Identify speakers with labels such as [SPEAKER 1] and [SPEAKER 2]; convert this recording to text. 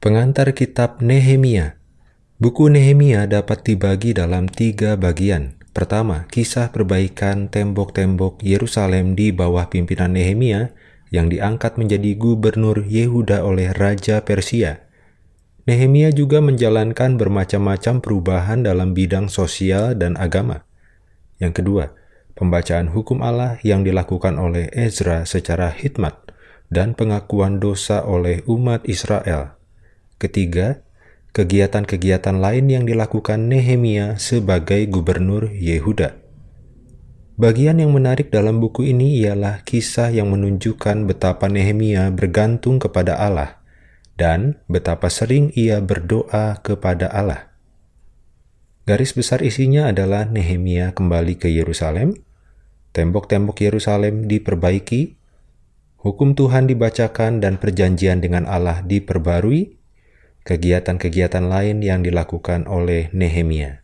[SPEAKER 1] Pengantar Kitab Nehemia Buku Nehemia dapat dibagi dalam tiga bagian. Pertama, kisah perbaikan tembok-tembok Yerusalem di bawah pimpinan Nehemia yang diangkat menjadi gubernur Yehuda oleh Raja Persia. Nehemia juga menjalankan bermacam-macam perubahan dalam bidang sosial dan agama. Yang kedua, pembacaan hukum Allah yang dilakukan oleh Ezra secara hikmat dan pengakuan dosa oleh umat Israel. Ketiga, kegiatan-kegiatan lain yang dilakukan Nehemia sebagai gubernur Yehuda. Bagian yang menarik dalam buku ini ialah kisah yang menunjukkan betapa Nehemia bergantung kepada Allah dan betapa sering ia berdoa kepada Allah. Garis besar isinya adalah Nehemia kembali ke Yerusalem, tembok-tembok Yerusalem diperbaiki, hukum Tuhan dibacakan dan perjanjian dengan Allah diperbarui, kegiatan-kegiatan lain yang dilakukan oleh Nehemia.